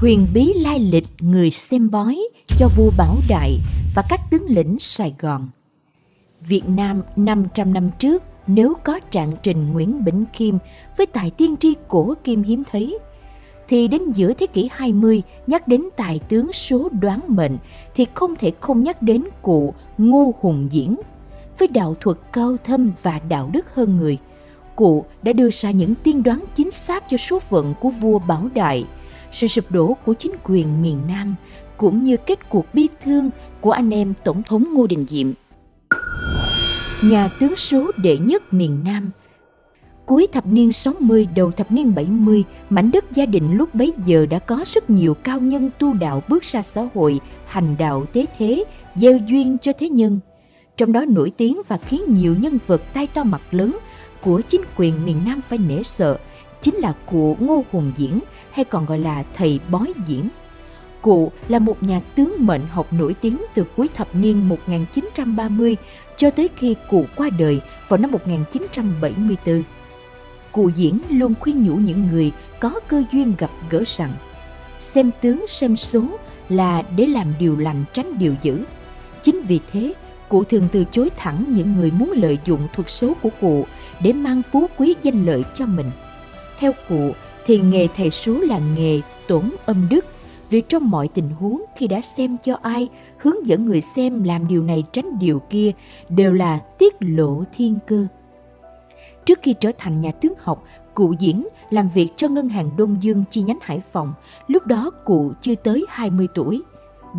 huyền bí lai lịch người xem bói cho vua Bảo Đại và các tướng lĩnh Sài Gòn. Việt Nam 500 năm trước nếu có trạng trình Nguyễn Bỉnh Khiêm với tài tiên tri cổ kim hiếm thấy, thì đến giữa thế kỷ 20 nhắc đến tài tướng số đoán mệnh thì không thể không nhắc đến cụ Ngô Hùng Diễn. Với đạo thuật cao thâm và đạo đức hơn người, cụ đã đưa ra những tiên đoán chính xác cho số phận của vua Bảo Đại, sự sụp đổ của chính quyền miền Nam cũng như kết cuộc bi thương của anh em Tổng thống Ngô Đình Diệm. Nhà tướng số đệ nhất miền Nam Cuối thập niên 60 đầu thập niên 70, mảnh đất gia đình lúc bấy giờ đã có rất nhiều cao nhân tu đạo bước ra xã hội, hành đạo tế thế, gieo duyên cho thế nhân. Trong đó nổi tiếng và khiến nhiều nhân vật tay to mặt lớn của chính quyền miền Nam phải nể sợ chính là cụ Ngô Hùng Diễn hay còn gọi là thầy bói diễn. Cụ là một nhà tướng mệnh học nổi tiếng từ cuối thập niên 1930 cho tới khi cụ qua đời vào năm 1974. Cụ diễn luôn khuyên nhủ những người có cơ duyên gặp gỡ rằng xem tướng xem số là để làm điều lành tránh điều dữ. Chính vì thế, cụ thường từ chối thẳng những người muốn lợi dụng thuật số của cụ để mang phú quý danh lợi cho mình. Theo cụ, thì nghề thầy số là nghề tổn âm đức. Vì trong mọi tình huống, khi đã xem cho ai, hướng dẫn người xem làm điều này tránh điều kia, đều là tiết lộ thiên cơ. Trước khi trở thành nhà tướng học, cụ diễn làm việc cho ngân hàng đông dương chi nhánh hải phòng. Lúc đó cụ chưa tới 20 tuổi.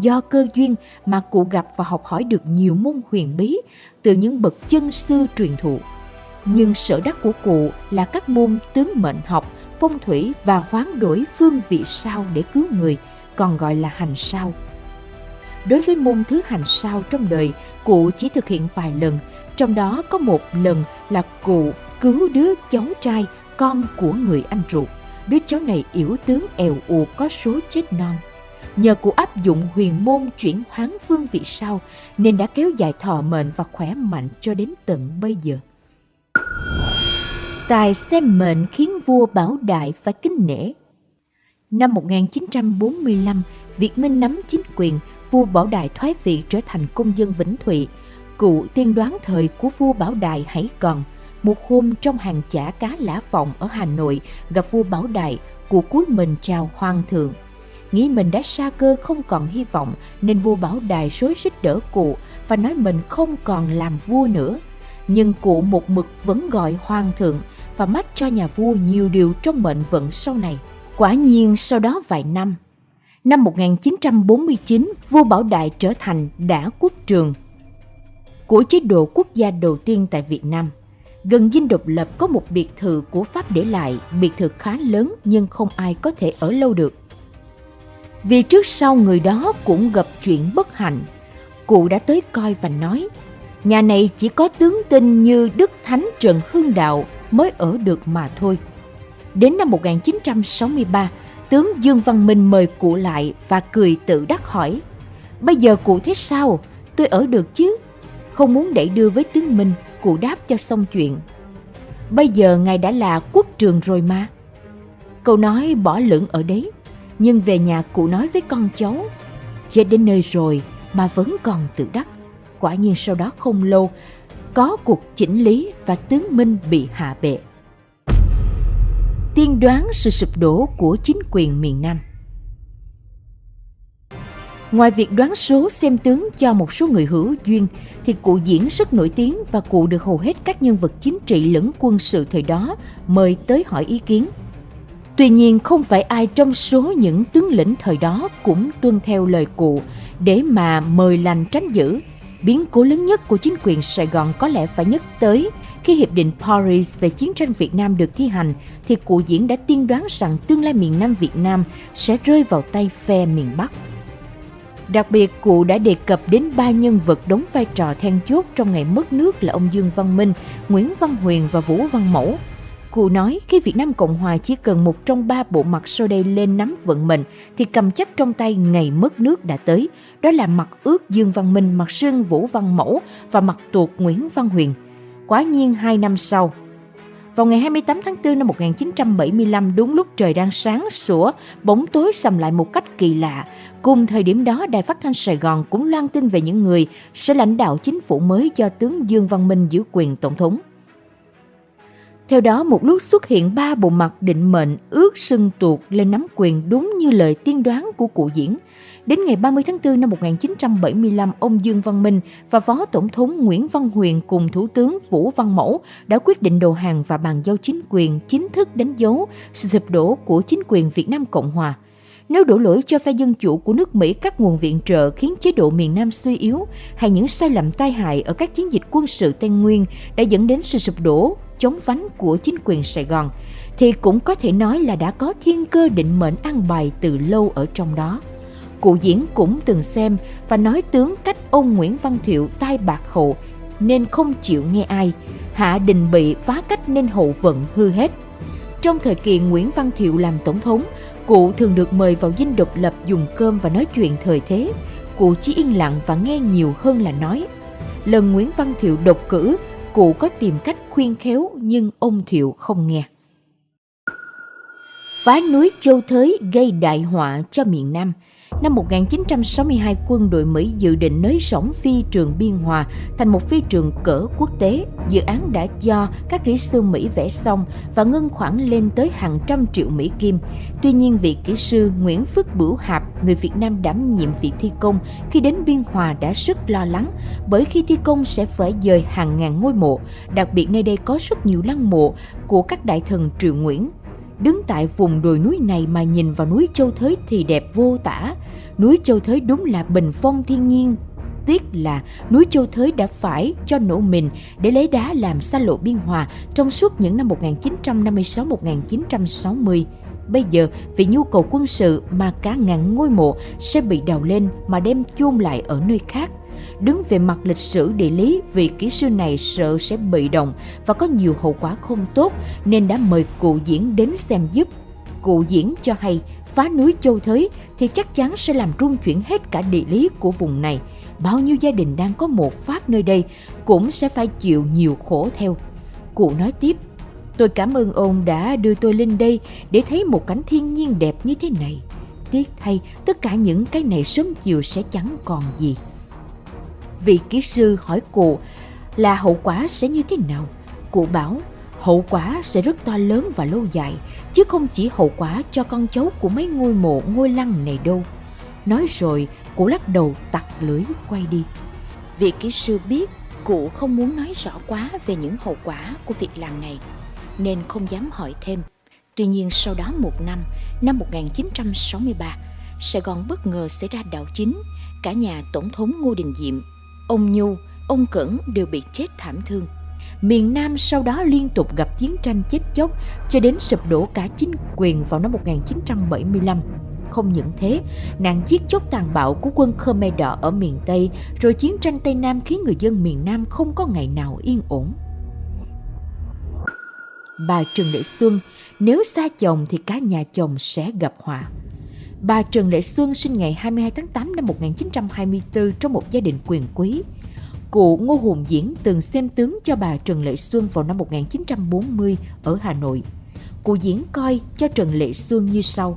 Do cơ duyên mà cụ gặp và học hỏi được nhiều môn huyền bí, từ những bậc chân sư truyền thụ nhưng sở đắc của cụ là các môn tướng mệnh học phong thủy và hoán đổi phương vị sao để cứu người còn gọi là hành sao. Đối với môn thứ hành sao trong đời, cụ chỉ thực hiện vài lần, trong đó có một lần là cụ cứu đứa cháu trai con của người anh ruột. Đứa cháu này yếu tướng èo uột có số chết non. Nhờ cụ áp dụng huyền môn chuyển hoán phương vị sao nên đã kéo dài thọ mệnh và khỏe mạnh cho đến tận bây giờ. Tài xem mệnh khiến vua Bảo Đại phải kính nể Năm 1945, Việt Minh nắm chính quyền, vua Bảo Đại thoái vị trở thành công dân Vĩnh Thụy. Cụ tiên đoán thời của vua Bảo Đại hãy còn. Một hôm trong hàng chả cá lã phòng ở Hà Nội gặp vua Bảo Đại, cụ cúi mình chào hoàng thượng. Nghĩ mình đã xa cơ không còn hy vọng nên vua Bảo Đại rối rít đỡ cụ và nói mình không còn làm vua nữa. Nhưng cụ một mực vẫn gọi hoàng thượng và mách cho nhà vua nhiều điều trong mệnh vận sau này. Quả nhiên sau đó vài năm, năm 1949, vua Bảo Đại trở thành đã quốc trường của chế độ quốc gia đầu tiên tại Việt Nam. Gần dinh độc lập có một biệt thự của Pháp để lại, biệt thự khá lớn nhưng không ai có thể ở lâu được. Vì trước sau người đó cũng gặp chuyện bất hạnh, cụ đã tới coi và nói, nhà này chỉ có tướng tinh như Đức Thánh Trần Hưng Đạo mới ở được mà thôi. Đến năm 1963, tướng Dương Văn Minh mời cụ lại và cười tự đắc hỏi Bây giờ cụ thế sao? Tôi ở được chứ? Không muốn đẩy đưa với tướng Minh, cụ đáp cho xong chuyện. Bây giờ ngài đã là quốc trường rồi mà. Câu nói bỏ lửng ở đấy, nhưng về nhà cụ nói với con cháu Chết đến nơi rồi mà vẫn còn tự đắc. Quả nhiên sau đó không lâu, có cuộc chỉnh lý và tướng Minh bị hạ bệ tiên đoán sự sụp đổ của chính quyền miền Nam. Ngoài việc đoán số xem tướng cho một số người hữu duyên, thì cụ diễn rất nổi tiếng và cụ được hầu hết các nhân vật chính trị lẫn quân sự thời đó mời tới hỏi ý kiến. Tuy nhiên không phải ai trong số những tướng lĩnh thời đó cũng tuân theo lời cụ để mà mời lành tránh dữ. Biến cố lớn nhất của chính quyền Sài Gòn có lẽ phải nhắc tới khi Hiệp định Paris về chiến tranh Việt Nam được thi hành, thì cụ diễn đã tiên đoán rằng tương lai miền Nam Việt Nam sẽ rơi vào tay phe miền Bắc. Đặc biệt, cụ đã đề cập đến ba nhân vật đóng vai trò then chốt trong ngày mất nước là ông Dương Văn Minh, Nguyễn Văn Huyền và Vũ Văn Mẫu. Cụ nói khi Việt Nam Cộng Hòa chỉ cần một trong ba bộ mặt sau đây lên nắm vận mệnh thì cầm chắc trong tay ngày mất nước đã tới. Đó là mặt ước Dương Văn Minh, mặt sơn Vũ Văn Mẫu và mặt tuột Nguyễn Văn Huyền – Quá nhiên hai năm sau, Vào ngày 28 tháng 4 năm 1975, đúng lúc trời đang sáng sủa, bóng tối sầm lại một cách kỳ lạ. Cùng thời điểm đó, Đài Phát thanh Sài Gòn cũng loan tin về những người sẽ lãnh đạo chính phủ mới do tướng Dương Văn Minh giữ quyền tổng thống. Theo đó, một lúc xuất hiện ba bộ mặt định mệnh ước sưng tuột lên nắm quyền đúng như lời tiên đoán của cụ diễn. Đến ngày 30 tháng 4 năm 1975, ông Dương Văn Minh và Phó Tổng thống Nguyễn Văn Huyền cùng Thủ tướng Vũ Văn Mẫu đã quyết định đầu hàng và bàn giao chính quyền chính thức đánh dấu sự sụp đổ của chính quyền Việt Nam Cộng Hòa. Nếu đổ lỗi cho phe dân chủ của nước Mỹ các nguồn viện trợ khiến chế độ miền Nam suy yếu hay những sai lầm tai hại ở các chiến dịch quân sự Tây Nguyên đã dẫn đến sự sụp đổ chống vánh của chính quyền Sài Gòn, thì cũng có thể nói là đã có thiên cơ định mệnh ăn bài từ lâu ở trong đó. Cụ diễn cũng từng xem và nói tướng cách ông Nguyễn Văn Thiệu tai bạc hậu nên không chịu nghe ai. Hạ Đình bị phá cách nên hậu vận hư hết. Trong thời kỳ Nguyễn Văn Thiệu làm tổng thống, cụ thường được mời vào dinh độc lập dùng cơm và nói chuyện thời thế. Cụ chỉ yên lặng và nghe nhiều hơn là nói. Lần Nguyễn Văn Thiệu độc cử, cụ có tìm cách khuyên khéo nhưng ông Thiệu không nghe. Phá núi Châu Thới gây đại họa cho miền Nam – Năm 1962, quân đội Mỹ dự định nới rộng phi trường Biên Hòa thành một phi trường cỡ quốc tế. Dự án đã do các kỹ sư Mỹ vẽ xong và ngân khoản lên tới hàng trăm triệu Mỹ Kim. Tuy nhiên, vị kỹ sư Nguyễn Phước Bửu Hạp, người Việt Nam đảm nhiệm việc thi công, khi đến Biên Hòa đã rất lo lắng bởi khi thi công sẽ phải dời hàng ngàn ngôi mộ. Đặc biệt nơi đây có rất nhiều lăng mộ của các đại thần triều Nguyễn, Đứng tại vùng đồi núi này mà nhìn vào núi Châu Thới thì đẹp vô tả. Núi Châu Thới đúng là bình phong thiên nhiên. Tiếc là núi Châu Thới đã phải cho nổ mình để lấy đá làm xa lộ biên hòa trong suốt những năm 1956-1960. Bây giờ, vì nhu cầu quân sự mà cả ngàn ngôi mộ sẽ bị đào lên mà đem chôn lại ở nơi khác – Đứng về mặt lịch sử địa lý, vị kỹ sư này sợ sẽ bị động và có nhiều hậu quả không tốt nên đã mời cụ diễn đến xem giúp. Cụ diễn cho hay phá núi châu thới thì chắc chắn sẽ làm rung chuyển hết cả địa lý của vùng này. Bao nhiêu gia đình đang có một phát nơi đây cũng sẽ phải chịu nhiều khổ theo. Cụ nói tiếp, tôi cảm ơn ông đã đưa tôi lên đây để thấy một cảnh thiên nhiên đẹp như thế này. Tiếc thay, tất cả những cái này sớm chiều sẽ chẳng còn gì vị kỹ sư hỏi cụ là hậu quả sẽ như thế nào. Cụ bảo hậu quả sẽ rất to lớn và lâu dài, chứ không chỉ hậu quả cho con cháu của mấy ngôi mộ ngôi lăng này đâu. Nói rồi, cụ lắc đầu tặc lưỡi quay đi. Vị kỹ sư biết cụ không muốn nói rõ quá về những hậu quả của việc làm này, nên không dám hỏi thêm. Tuy nhiên sau đó một năm, năm 1963, Sài Gòn bất ngờ xảy ra đảo chính, cả nhà Tổng thống Ngô Đình Diệm ông Nhu, ông Cẩn đều bị chết thảm thương. Miền Nam sau đó liên tục gặp chiến tranh chết chóc cho đến sụp đổ cả chính quyền vào năm 1975. Không những thế, nạn giết chóc tàn bạo của quân Khmer Đỏ ở miền Tây rồi chiến tranh Tây Nam khiến người dân miền Nam không có ngày nào yên ổn. Bà Trần Lệ Xuân, nếu xa chồng thì cả nhà chồng sẽ gặp họa. Bà Trần Lệ Xuân sinh ngày 22 tháng 8 năm 1924 trong một gia đình quyền quý. Cụ Ngô Hùng Diễn từng xem tướng cho bà Trần Lệ Xuân vào năm 1940 ở Hà Nội. Cụ Diễn coi cho Trần Lệ Xuân như sau.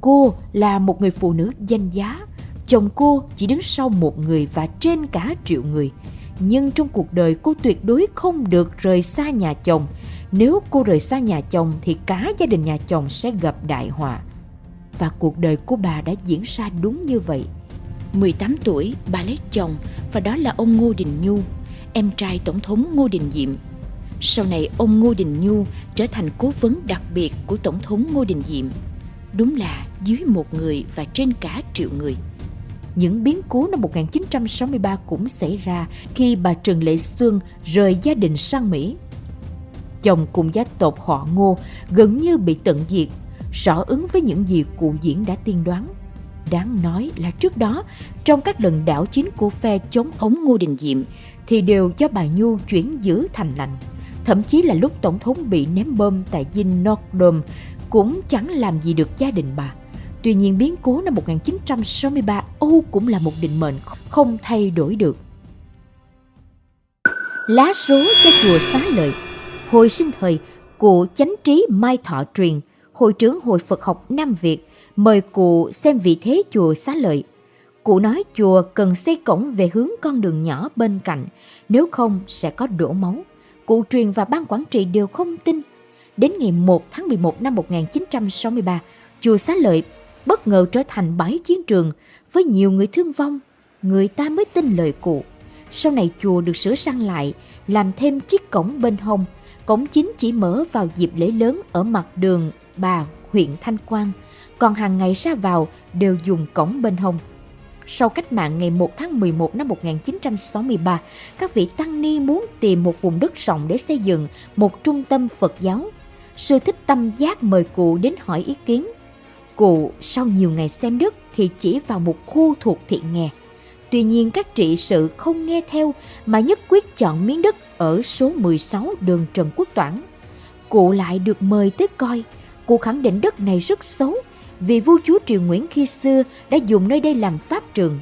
Cô là một người phụ nữ danh giá. Chồng cô chỉ đứng sau một người và trên cả triệu người. Nhưng trong cuộc đời cô tuyệt đối không được rời xa nhà chồng. Nếu cô rời xa nhà chồng thì cả gia đình nhà chồng sẽ gặp đại họa và cuộc đời của bà đã diễn ra đúng như vậy. 18 tuổi, bà lấy chồng và đó là ông Ngô Đình Nhu, em trai Tổng thống Ngô Đình Diệm. Sau này ông Ngô Đình Nhu trở thành cố vấn đặc biệt của Tổng thống Ngô Đình Diệm. Đúng là dưới một người và trên cả triệu người. Những biến cố năm 1963 cũng xảy ra khi bà Trần Lệ Xuân rời gia đình sang Mỹ. Chồng cùng gia tộc họ Ngô gần như bị tận diệt rõ ứng với những gì cụ diễn đã tiên đoán. Đáng nói là trước đó, trong các lần đảo chính của phe chống ống Ngô Đình Diệm thì đều do bà Nhu chuyển giữ thành lành. Thậm chí là lúc Tổng thống bị ném bom tại dinh Notre cũng chẳng làm gì được gia đình bà. Tuy nhiên biến cố năm 1963 Âu cũng là một định mệnh không thay đổi được. Lá số cho chùa xá lợi Hồi sinh thời, cụ chánh trí Mai Thọ Truyền, hội trưởng Hội Phật học Nam Việt, mời cụ xem vị thế chùa xá lợi. Cụ nói chùa cần xây cổng về hướng con đường nhỏ bên cạnh, nếu không sẽ có đổ máu. Cụ truyền và ban quản trị đều không tin. Đến ngày 1 tháng 11 năm 1963, chùa xá lợi bất ngờ trở thành bãi chiến trường với nhiều người thương vong. Người ta mới tin lời cụ. Sau này chùa được sửa sang lại, làm thêm chiếc cổng bên hông. Cổng chính chỉ mở vào dịp lễ lớn ở mặt đường Bà, huyện Thanh Quang, còn hàng ngày ra vào đều dùng cổng bên hông. Sau cách mạng ngày 1 tháng 11 năm 1963, các vị tăng ni muốn tìm một vùng đất rộng để xây dựng một trung tâm Phật giáo. Sư Thích Tâm Giác mời cụ đến hỏi ý kiến. Cụ sau nhiều ngày xem đất thì chỉ vào một khu thuộc thị nghè. Tuy nhiên các trị sự không nghe theo mà nhất quyết chọn miếng đất ở số 16 đường Trần Quốc Toản. Cụ lại được mời tới coi. Cụ khẳng định đất này rất xấu vì vua chúa Triều Nguyễn khi xưa đã dùng nơi đây làm pháp trường.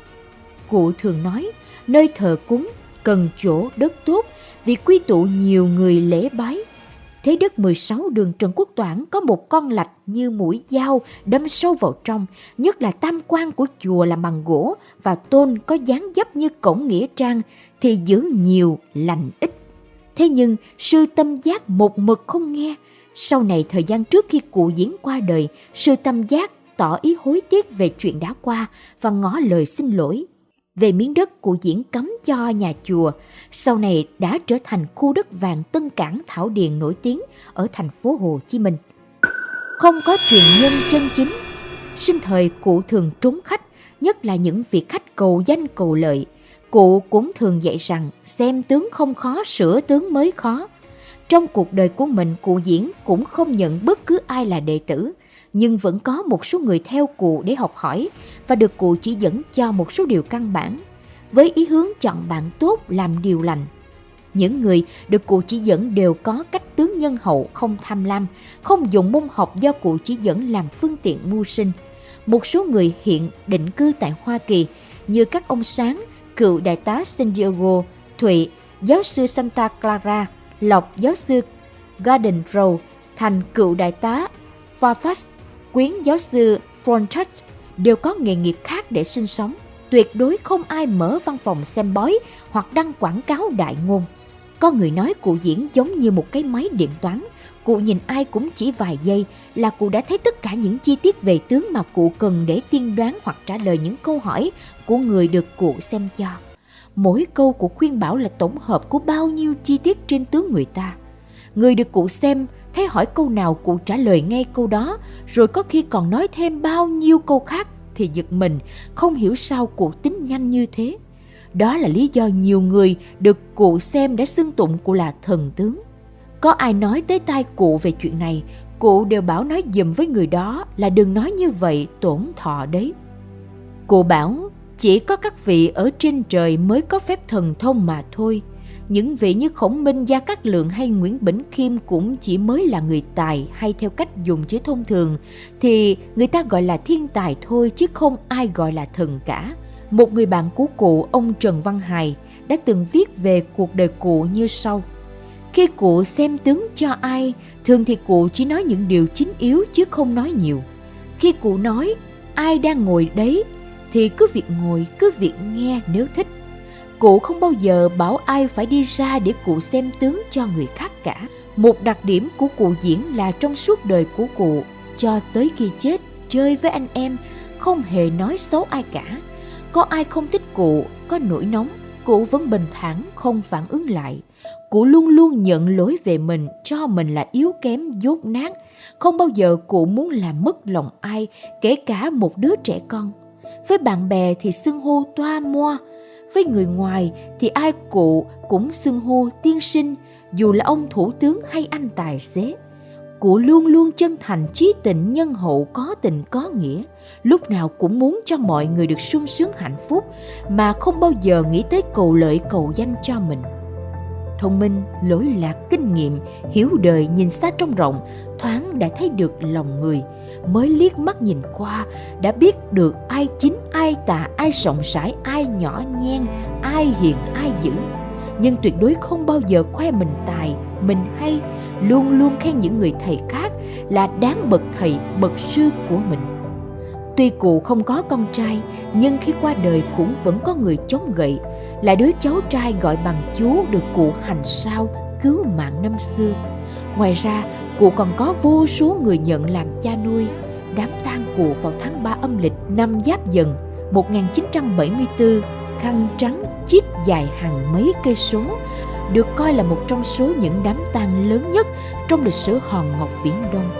Cụ thường nói, nơi thờ cúng cần chỗ đất tốt vì quy tụ nhiều người lễ bái. Thế đất 16 đường Trần Quốc Toản có một con lạch như mũi dao đâm sâu vào trong, nhất là tam quan của chùa làm bằng gỗ và tôn có dáng dấp như cổng nghĩa trang thì giữ nhiều lành ít. Thế nhưng sư tâm giác một mực không nghe, sau này thời gian trước khi cụ diễn qua đời, sư tâm giác tỏ ý hối tiếc về chuyện đã qua và ngỏ lời xin lỗi. Về miếng đất của diễn cấm cho nhà chùa, sau này đã trở thành khu đất vàng Tân Cảng Thảo Điền nổi tiếng ở thành phố Hồ Chí Minh. Không có truyền nhân chân chính, sinh thời cụ thường trốn khách, nhất là những vị khách cầu danh cầu lợi. Cụ cũng thường dạy rằng xem tướng không khó, sửa tướng mới khó trong cuộc đời của mình, cụ diễn cũng không nhận bất cứ ai là đệ tử, nhưng vẫn có một số người theo cụ để học hỏi và được cụ chỉ dẫn cho một số điều căn bản, với ý hướng chọn bạn tốt làm điều lành. Những người được cụ chỉ dẫn đều có cách tướng nhân hậu không tham lam, không dùng môn học do cụ chỉ dẫn làm phương tiện mưu sinh. Một số người hiện định cư tại Hoa Kỳ như các ông Sáng, cựu đại tá San Diego, Thụy, giáo sư Santa Clara, lộc giáo sư Garden Row thành cựu đại tá Fairfax, quyến giáo sư Frontex đều có nghề nghiệp khác để sinh sống. Tuyệt đối không ai mở văn phòng xem bói hoặc đăng quảng cáo đại ngôn. Có người nói cụ diễn giống như một cái máy điện toán. Cụ nhìn ai cũng chỉ vài giây là cụ đã thấy tất cả những chi tiết về tướng mà cụ cần để tiên đoán hoặc trả lời những câu hỏi của người được cụ xem cho mỗi câu của khuyên bảo là tổng hợp của bao nhiêu chi tiết trên tướng người ta. Người được cụ xem, thấy hỏi câu nào cụ trả lời ngay câu đó, rồi có khi còn nói thêm bao nhiêu câu khác thì giật mình, không hiểu sao cụ tính nhanh như thế. Đó là lý do nhiều người được cụ xem đã xưng tụng cụ là thần tướng. Có ai nói tới tai cụ về chuyện này, cụ đều bảo nói dùm với người đó là đừng nói như vậy tổn thọ đấy. Cụ bảo chỉ có các vị ở trên trời mới có phép thần thông mà thôi. Những vị như Khổng Minh, Gia Cát Lượng hay Nguyễn Bỉnh Khiêm cũng chỉ mới là người tài hay theo cách dùng chữ thông thường thì người ta gọi là thiên tài thôi chứ không ai gọi là thần cả. Một người bạn của cụ, ông Trần Văn Hài, đã từng viết về cuộc đời cụ như sau. Khi cụ xem tướng cho ai, thường thì cụ chỉ nói những điều chính yếu chứ không nói nhiều. Khi cụ nói, ai đang ngồi đấy thì cứ việc ngồi, cứ việc nghe nếu thích. Cụ không bao giờ bảo ai phải đi ra để cụ xem tướng cho người khác cả. Một đặc điểm của cụ diễn là trong suốt đời của cụ, cho tới khi chết, chơi với anh em, không hề nói xấu ai cả. Có ai không thích cụ, có nổi nóng, cụ vẫn bình thản không phản ứng lại. Cụ luôn luôn nhận lỗi về mình, cho mình là yếu kém, dốt nát. Không bao giờ cụ muốn làm mất lòng ai, kể cả một đứa trẻ con. Với bạn bè thì xưng hô toa moa, với người ngoài thì ai cụ cũng xưng hô tiên sinh, dù là ông thủ tướng hay anh tài xế. Cụ luôn luôn chân thành trí tình nhân hậu có tình có nghĩa, lúc nào cũng muốn cho mọi người được sung sướng hạnh phúc mà không bao giờ nghĩ tới cầu lợi cầu danh cho mình thông minh, lối lạc, kinh nghiệm, hiểu đời, nhìn xa trong rộng, thoáng đã thấy được lòng người, mới liếc mắt nhìn qua đã biết được ai chính, ai tà, ai rộng rãi, ai nhỏ nhen, ai hiền, ai dữ. Nhưng tuyệt đối không bao giờ khoe mình tài, mình hay luôn luôn khen những người thầy khác là đáng bậc thầy bậc sư của mình tuy cụ không có con trai nhưng khi qua đời cũng vẫn có người chống gậy là đứa cháu trai gọi bằng chú được cụ hành sao cứu mạng năm xưa. Ngoài ra, cụ còn có vô số người nhận làm cha nuôi. Đám tang cụ vào tháng 3 âm lịch năm Giáp Dần 1974 khăn trắng chít dài hàng mấy cây số, được coi là một trong số những đám tang lớn nhất trong lịch sử hòn ngọc viễn đông.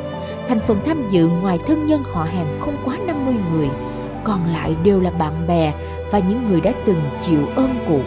Thành phần tham dự ngoài thân nhân họ hàng không quá 50 người còn lại đều là bạn bè và những người đã từng chịu ơn cụ